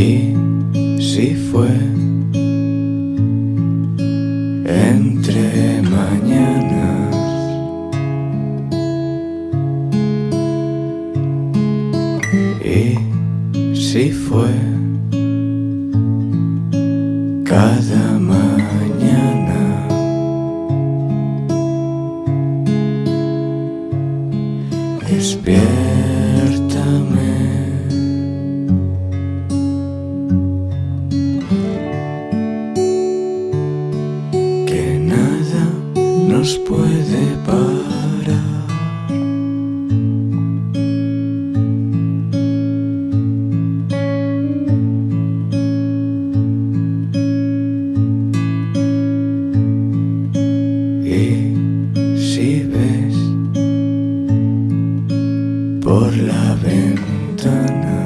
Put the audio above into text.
Y si fue. Entre mañanas Y si fue. Cada mañana Despiértame. Nos puede parar. Y si ves por la ventana